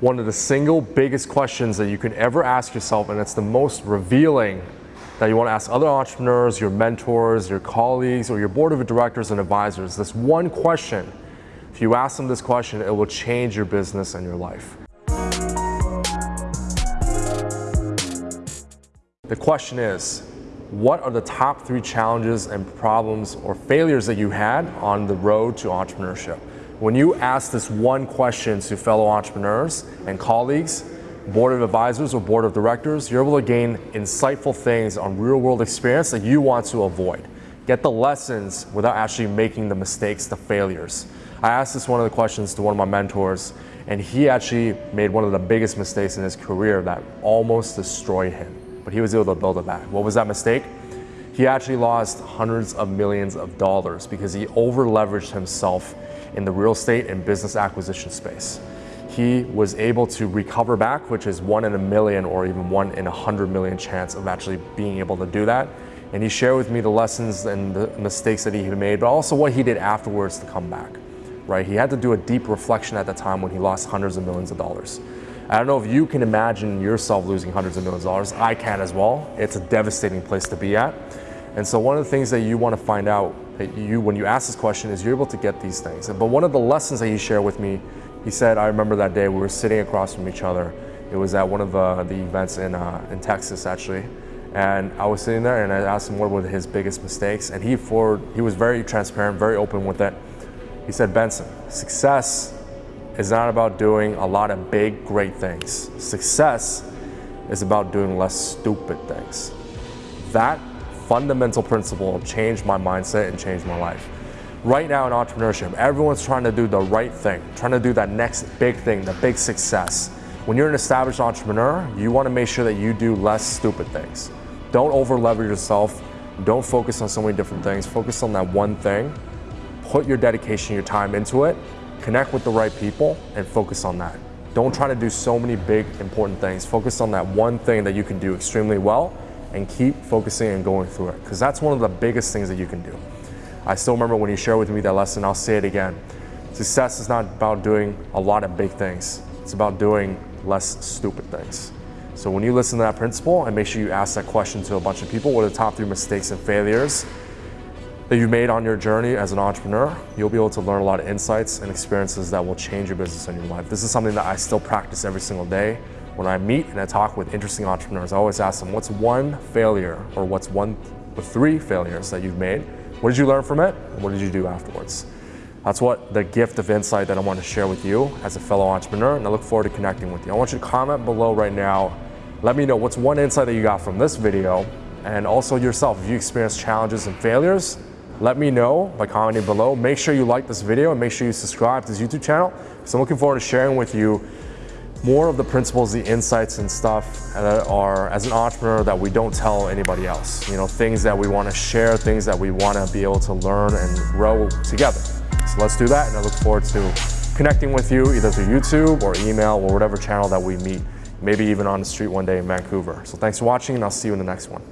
one of the single biggest questions that you can ever ask yourself, and it's the most revealing that you want to ask other entrepreneurs, your mentors, your colleagues, or your board of directors and advisors. This one question, if you ask them this question, it will change your business and your life. The question is, what are the top three challenges and problems or failures that you had on the road to entrepreneurship? When you ask this one question to fellow entrepreneurs and colleagues, board of advisors or board of directors, you're able to gain insightful things on real world experience that you want to avoid. Get the lessons without actually making the mistakes, the failures. I asked this one of the questions to one of my mentors and he actually made one of the biggest mistakes in his career that almost destroyed him but he was able to build it back. What was that mistake? He actually lost hundreds of millions of dollars because he over leveraged himself in the real estate and business acquisition space. He was able to recover back, which is one in a million or even one in a hundred million chance of actually being able to do that. And he shared with me the lessons and the mistakes that he had made, but also what he did afterwards to come back, right? He had to do a deep reflection at the time when he lost hundreds of millions of dollars. I don't know if you can imagine yourself losing hundreds of millions of dollars. I can as well. It's a devastating place to be at. And so one of the things that you want to find out that you, when you ask this question is you're able to get these things. But one of the lessons that he shared with me, he said, I remember that day we were sitting across from each other. It was at one of uh, the events in, uh, in Texas actually. And I was sitting there and I asked him what were his biggest mistakes. And he, for, he was very transparent, very open with it. He said, Benson, success is not about doing a lot of big, great things. Success is about doing less stupid things. That fundamental principle changed my mindset and changed my life. Right now in entrepreneurship, everyone's trying to do the right thing, trying to do that next big thing, the big success. When you're an established entrepreneur, you want to make sure that you do less stupid things. Don't over leverage yourself. Don't focus on so many different things. Focus on that one thing. Put your dedication, your time into it, Connect with the right people and focus on that. Don't try to do so many big, important things. Focus on that one thing that you can do extremely well and keep focusing and going through it because that's one of the biggest things that you can do. I still remember when you shared with me that lesson, I'll say it again. Success is not about doing a lot of big things. It's about doing less stupid things. So when you listen to that principle and make sure you ask that question to a bunch of people, what are the top three mistakes and failures that you've made on your journey as an entrepreneur, you'll be able to learn a lot of insights and experiences that will change your business and your life. This is something that I still practice every single day. When I meet and I talk with interesting entrepreneurs, I always ask them, what's one failure or what's one or three failures that you've made? What did you learn from it? And what did you do afterwards? That's what the gift of insight that I want to share with you as a fellow entrepreneur, and I look forward to connecting with you. I want you to comment below right now. Let me know what's one insight that you got from this video, and also yourself, if you experienced challenges and failures, let me know by commenting below. Make sure you like this video and make sure you subscribe to this YouTube channel. So I'm looking forward to sharing with you more of the principles, the insights and stuff that are, as an entrepreneur, that we don't tell anybody else. You know, things that we want to share, things that we want to be able to learn and grow together. So let's do that and I look forward to connecting with you either through YouTube or email or whatever channel that we meet, maybe even on the street one day in Vancouver. So thanks for watching and I'll see you in the next one.